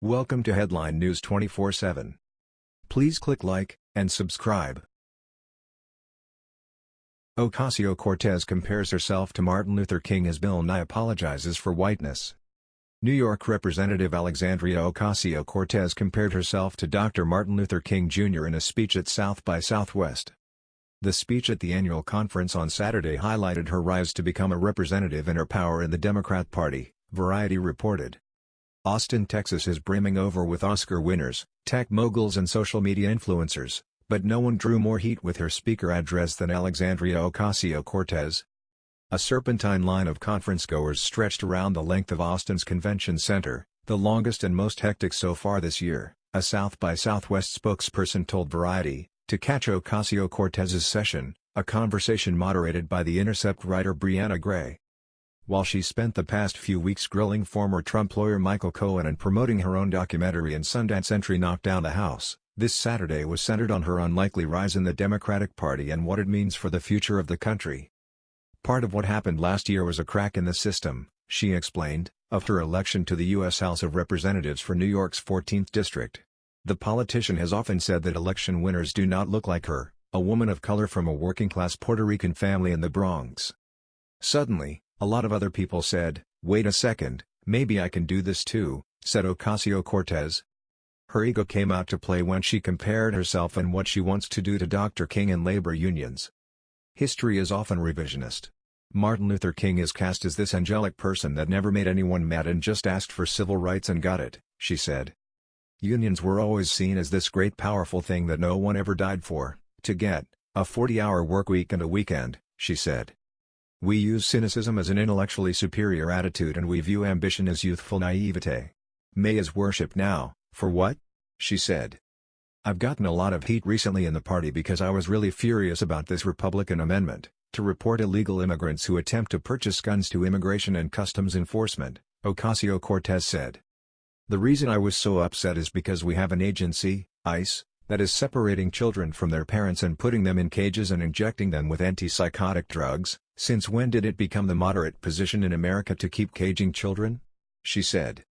Welcome to Headline News 24/7. Please click like and subscribe. Ocasio-Cortez compares herself to Martin Luther King as Bill Nye apologizes for whiteness. New York Representative Alexandria Ocasio-Cortez compared herself to Dr. Martin Luther King Jr. in a speech at South by Southwest. The speech at the annual conference on Saturday highlighted her rise to become a representative and her power in the Democrat Party, Variety reported. Austin, Texas is brimming over with Oscar winners, tech moguls and social media influencers, but no one drew more heat with her speaker address than Alexandria Ocasio-Cortez. A serpentine line of conference-goers stretched around the length of Austin's convention center, the longest and most hectic so far this year, a South by Southwest spokesperson told Variety, to catch Ocasio-Cortez's session, a conversation moderated by The Intercept writer Briahna Gray. While she spent the past few weeks grilling former Trump lawyer Michael Cohen and promoting her own documentary and Sundance entry Knock Down the House, this Saturday was centered on her unlikely rise in the Democratic Party and what it means for the future of the country. Part of what happened last year was a crack in the system, she explained, of her election to the U.S. House of Representatives for New York's 14th District. The politician has often said that election winners do not look like her, a woman of color from a working-class Puerto Rican family in the Bronx. Suddenly, a lot of other people said, wait a second, maybe I can do this too, said Ocasio-Cortez. Her ego came out to play when she compared herself and what she wants to do to Dr. King and labor unions. History is often revisionist. Martin Luther King is cast as this angelic person that never made anyone mad and just asked for civil rights and got it, she said. Unions were always seen as this great powerful thing that no one ever died for, to get, a 40-hour work week and a weekend, she said. We use cynicism as an intellectually superior attitude and we view ambition as youthful naivete. May is worship now, for what? She said. I've gotten a lot of heat recently in the party because I was really furious about this Republican amendment, to report illegal immigrants who attempt to purchase guns to Immigration and Customs Enforcement, Ocasio-Cortez said. The reason I was so upset is because we have an agency, ICE, that is separating children from their parents and putting them in cages and injecting them with antipsychotic drugs, since when did it become the moderate position in America to keep caging children? She said.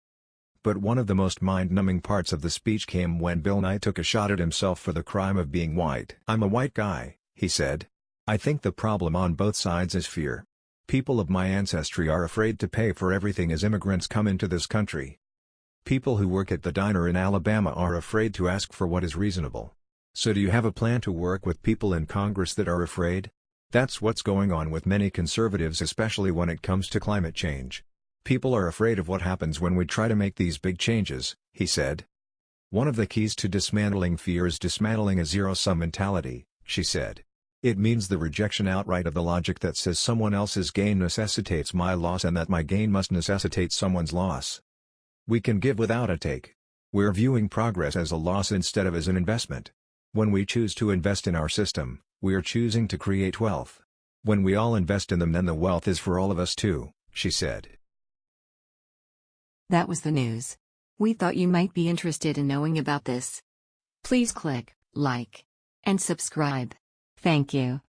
But one of the most mind-numbing parts of the speech came when Bill Nye took a shot at himself for the crime of being white. I'm a white guy, he said. I think the problem on both sides is fear. People of my ancestry are afraid to pay for everything as immigrants come into this country. People who work at the diner in Alabama are afraid to ask for what is reasonable. So do you have a plan to work with people in Congress that are afraid? That's what's going on with many conservatives especially when it comes to climate change. People are afraid of what happens when we try to make these big changes, he said. One of the keys to dismantling fear is dismantling a zero-sum mentality, she said. It means the rejection outright of the logic that says someone else's gain necessitates my loss and that my gain must necessitate someone's loss. We can give without a take. We're viewing progress as a loss instead of as an investment. When we choose to invest in our system, we are choosing to create wealth. When we all invest in them then the wealth is for all of us too, she said. That was the news. We thought you might be interested in knowing about this. Please click like and subscribe. Thank you.